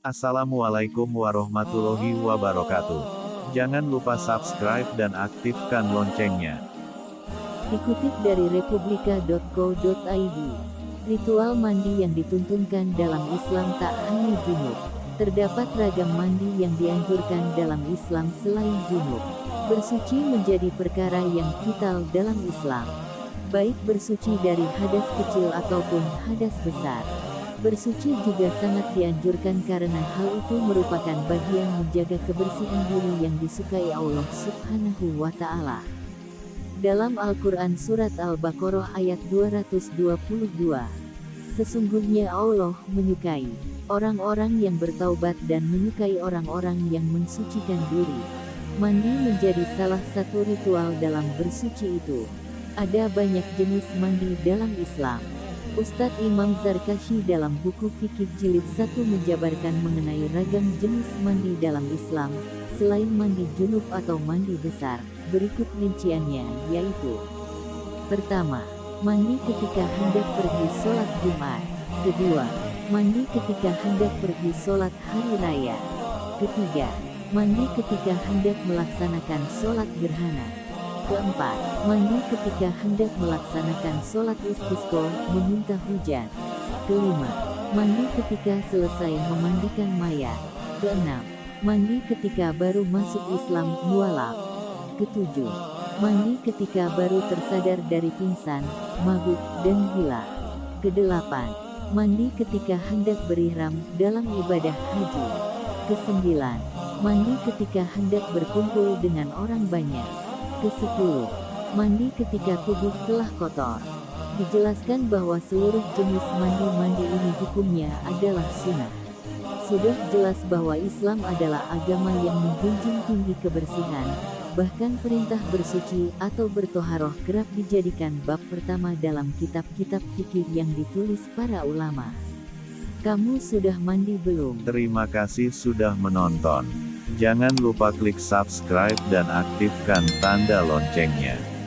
Assalamualaikum warahmatullahi wabarakatuh. Jangan lupa subscribe dan aktifkan loncengnya. Dikutip dari republika.co.id, ritual mandi yang dituntunkan dalam Islam tak hanya junub. Terdapat ragam mandi yang dianjurkan dalam Islam selain junub. Bersuci menjadi perkara yang vital dalam Islam. Baik bersuci dari hadas kecil ataupun hadas besar. Bersuci juga sangat dianjurkan karena hal itu merupakan bagian menjaga kebersihan diri yang disukai Allah Subhanahu wa Ta'ala. Dalam Al-Quran Surat Al-Baqarah ayat 222, sesungguhnya Allah menyukai orang-orang yang bertaubat dan menyukai orang-orang yang mensucikan diri. Mandi menjadi salah satu ritual dalam bersuci itu. Ada banyak jenis mandi dalam Islam. Ustadz Imam Zarkashi dalam buku Fikih Jilid 1 menjabarkan mengenai ragam jenis mandi dalam Islam, selain mandi junub atau mandi besar, berikut rinciannya, yaitu Pertama, mandi ketika hendak pergi sholat Jumat. Kedua, mandi ketika hendak pergi sholat hari raya. Ketiga, mandi ketika hendak melaksanakan sholat gerhana. Keempat, mandi ketika hendak melaksanakan sholat istisqa, meminta hujan. Kelima, mandi ketika selesai memandikan mayat. Keenam, mandi ketika baru masuk Islam, mualaf. Ketujuh, mandi ketika baru tersadar dari pingsan, mabuk, dan gila. Kedelapan, mandi ketika hendak berihram dalam ibadah haji. Kesembilan, mandi ketika hendak berkumpul dengan orang banyak. Ke-10. Mandi ketika tubuh telah kotor. Dijelaskan bahwa seluruh jenis mandi-mandi ini hukumnya adalah sunnah. Sudah jelas bahwa Islam adalah agama yang menjunjung tinggi kebersihan, bahkan perintah bersuci atau bertoharoh kerap dijadikan bab pertama dalam kitab-kitab fikih yang ditulis para ulama. Kamu sudah mandi belum? Terima kasih sudah menonton. Jangan lupa klik subscribe dan aktifkan tanda loncengnya.